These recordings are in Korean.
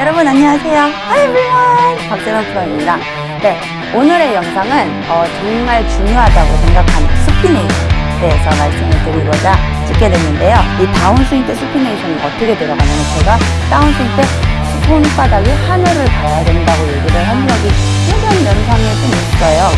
여러분 안녕하세요. Hi everyone. 박세롬 프로입니다. 네, 오늘의 영상은 어, 정말 중요하다고 생각하는 수피네이션에 대해서 말씀을 드리고자 찍게 됐는데요. 이 다운스윙 때 수피네이션이 어떻게 들어가냐면 제가 다운스윙 때 손바닥이 하늘을 봐야 된다고 얘기를 한 적이 예전 영상에 좀 있어요.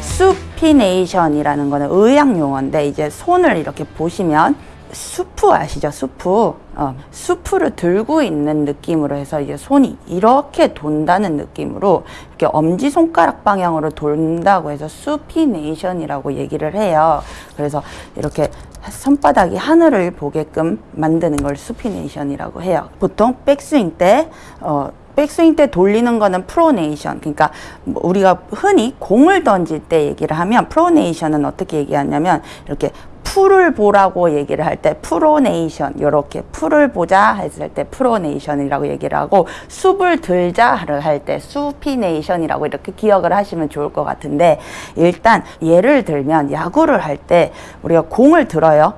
수피네이션이라는 거는 의학 용어인데 이제 손을 이렇게 보시면 수프 아시죠? 수프. 어, 수프를 들고 있는 느낌으로 해서 이제 손이 이렇게 돈다는 느낌으로 이렇게 엄지 손가락 방향으로 돈다고 해서 수피네이션이라고 얘기를 해요. 그래서 이렇게 손바닥이 하늘을 보게끔 만드는 걸 supination이라고 해요. 보통 백스윙 때 어, 백스윙 때 돌리는 거는 pronation 그러니까 뭐 우리가 흔히 공을 던질 때 얘기를 하면 pronation은 어떻게 얘기하냐면 이렇게 풀을 보라고 얘기를 할 때 pronation 이렇게 풀을 보자 했을 때 pronation이라고 얘기를 하고 soup을 들자를 할 때 supination이라고 이렇게 기억을 하시면 좋을 것 같은데 일단 예를 들면 야구를 할 때 우리가 공을 들어요.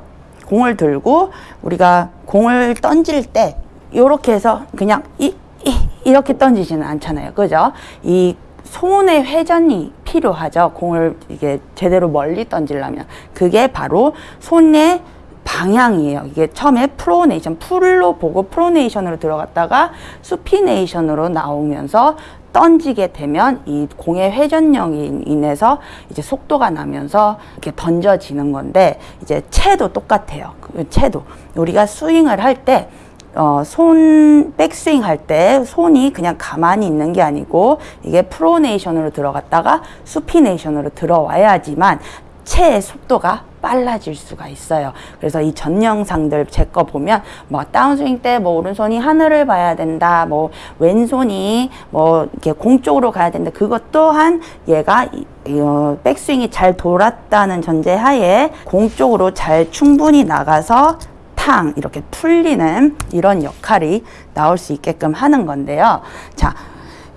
공을 들고 우리가 공을 던질 때 이렇게 해서 그냥 이, 이 이렇게 던지지는 않잖아요. 그죠? 이 손의 회전이 필요하죠. 공을 이게 제대로 멀리 던지려면. 그게 바로 손의 방향이에요. 이게 처음에 프로네이션, 풀로 보고 프로네이션으로 들어갔다가 수피네이션으로 나오면서 던지게 되면 이 공의 회전력이 인해서 이제 속도가 나면서 이렇게 던져지는 건데 이제 채도 똑같아요. 그 채도. 우리가 스윙을 할때 어, 손 백스윙 할 때 손이 그냥 가만히 있는 게 아니고 이게 프로네이션으로 들어갔다가 수피네이션으로 들어와야지만 체의 속도가 빨라질 수가 있어요. 그래서 이 전 영상들 제 거 보면 뭐 다운스윙 때 뭐 오른손이 하늘을 봐야 된다. 뭐 왼손이 뭐 이렇게 공 쪽으로 가야 된다. 그것 또한 얘가 이, 어, 백스윙이 잘 돌았다는 전제 하에 공 쪽으로 잘 충분히 나가서 탕 이렇게 풀리는 이런 역할이 나올 수 있게끔 하는 건데요. 자,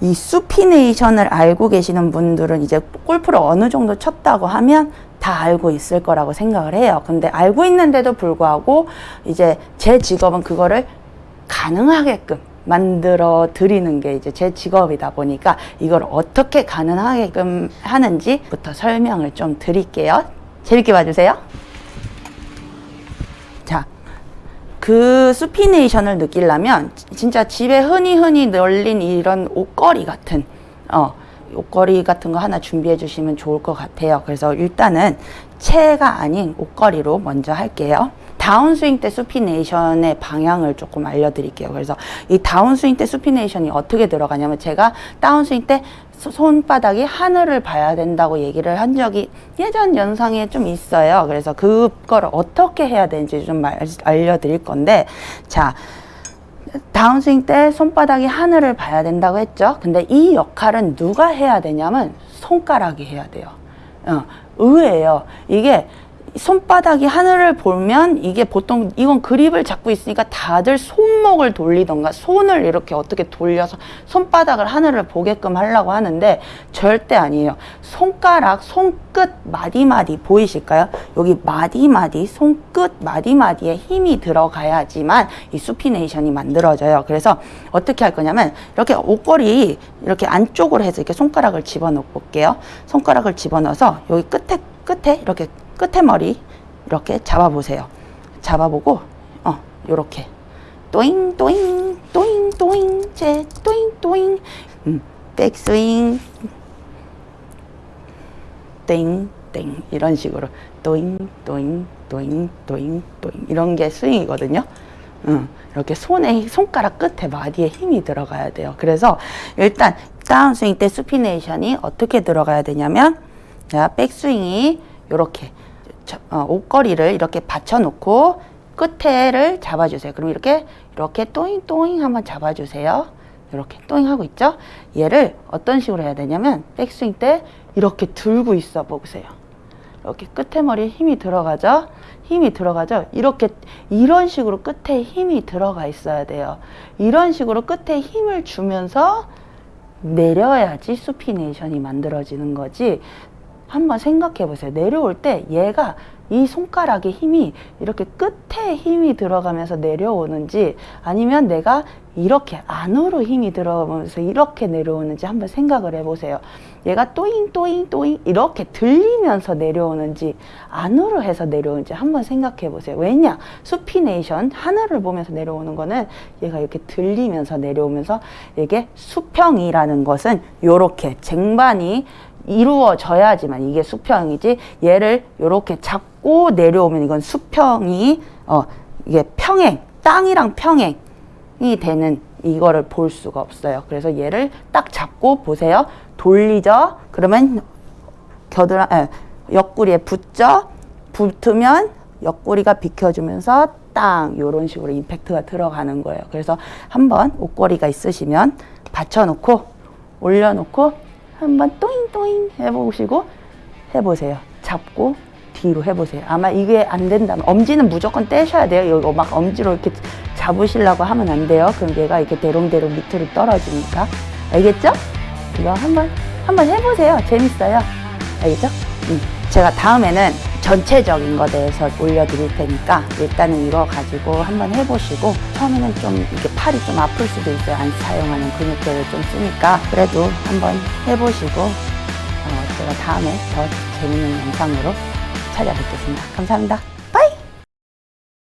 이 수피네이션을 알고 계시는 분들은 이제 골프를 어느 정도 쳤다고 하면 다 알고 있을 거라고 생각을 해요. 근데 알고 있는데도 불구하고 이제 제 직업은 그거를 가능하게끔 만들어 드리는 게 이제 제 직업이다 보니까 이걸 어떻게 가능하게끔 하는지부터 설명을 좀 드릴게요. 재밌게 봐주세요. 자, 그 수피네이션을 느끼려면 진짜 집에 흔히 흔히 널린 이런 옷걸이 같은 어 옷걸이 같은 거 하나 준비해 주시면 좋을 것 같아요. 그래서 일단은 채가 아닌 옷걸이로 먼저 할게요. 다운스윙 때 수피네이션의 방향을 조금 알려드릴게요. 그래서 이 다운스윙 때 수피네이션이 어떻게 들어가냐면 제가 다운스윙 때 손바닥이 하늘을 봐야 된다고 얘기를 한 적이 예전 영상에 좀 있어요. 그래서 그거를 어떻게 해야 되는지 좀 알려드릴 건데 자 다운스윙 때 손바닥이 하늘을 봐야 된다고 했죠. 근데 이 역할은 누가 해야 되냐면 손가락이 해야 돼요. 어, 의외예요. 이게 손바닥이 하늘을 보면 이게 보통 이건 그립을 잡고 있으니까 다들 손목을 돌리던가 손을 이렇게 어떻게 돌려서 손바닥을 하늘을 보게끔 하려고 하는데 절대 아니에요. 손가락, 손끝 마디마디 보이실까요? 여기 마디마디, 손끝 마디마디에 힘이 들어가야지만 이 수피네이션이 만들어져요. 그래서 어떻게 할 거냐면 이렇게 옷걸이 이렇게 안쪽으로 해서 이렇게 손가락을 집어넣어 볼게요. 손가락을 집어넣어서 여기 끝에 끝에 이렇게 끝에 머리 이렇게 잡아보세요. 잡아보고 어 요렇게. 또잉 또잉 또잉 또잉 제 또잉 또잉. 음, 백스윙. 땡 땡. 이런 식으로. 또잉 또잉 또잉 또잉 또잉. 이런 게 스윙이거든요. 음, 이렇게 손에 손가락 끝에 마디에 힘이 들어가야 돼요. 그래서 일단 다운스윙 때 수피네이션이 어떻게 들어가야 되냐면 자 백스윙이 이렇게. 어, 옷걸이를 이렇게 받쳐놓고 끝에를 잡아주세요. 그럼 이렇게 이렇게 또잉 또잉 한번 잡아주세요. 이렇게 또잉 하고 있죠? 얘를 어떤 식으로 해야 되냐면 백스윙 때 이렇게 들고 있어 보세요. 이렇게 끝에 머리에 힘이 들어가죠? 힘이 들어가죠? 이렇게 이런 식으로 끝에 힘이 들어가 있어야 돼요. 이런 식으로 끝에 힘을 주면서 내려야지 수피네이션이 만들어지는 거지 한번 생각해 보세요. 내려올 때 얘가 이 손가락에 힘이 이렇게 끝에 힘이 들어가면서 내려오는지 아니면 내가 이렇게 안으로 힘이 들어가면서 이렇게 내려오는지 한번 생각을 해보세요. 얘가 또잉 또잉 또잉 이렇게 들리면서 내려오는지 안으로 해서 내려오는지 한번 생각해 보세요. 왜냐? 수피네이션 하늘을 보면서 내려오는 거는 얘가 이렇게 들리면서 내려오면서 이게 수평이라는 것은 요렇게 쟁반이 이루어져야지만 이게 수평이지 얘를 요렇게 잡고 내려오면 이건 수평이 어 이게 평행 땅이랑 평행 이 되는 이거를 볼 수가 없어요. 그래서 얘를 딱 잡고 보세요. 돌리죠. 그러면 겨드랑 에, 옆구리에 붙죠. 붙으면 옆구리가 비켜주면서 땅 요런 식으로 임팩트가 들어가는 거예요. 그래서 한번 옷걸이가 있으시면 받쳐놓고 올려놓고 한번 또잉또잉 해보시고 해보세요. 잡고 뒤로 해보세요. 아마 이게 안 된다면 엄지는 무조건 떼셔야 돼요. 이거 막 엄지로 이렇게 잡으시려고 하면 안 돼요. 그럼 얘가 이렇게 대롱대롱 밑으로 떨어지니까 알겠죠? 이거 한번 한번 해보세요. 재밌어요. 알겠죠? 음. 제가 다음에는 전체적인 거 대해서 올려드릴 테니까 일단은 이거 가지고 한번 해보시고 처음에는 좀 이게 팔이 좀 아플 수도 있어요. 안 사용하는 근육들을 좀 쓰니까 그래도 한번 해보시고 어, 제가 다음에 더 재밌는 영상으로 찾아뵙겠습니다. 감사합니다.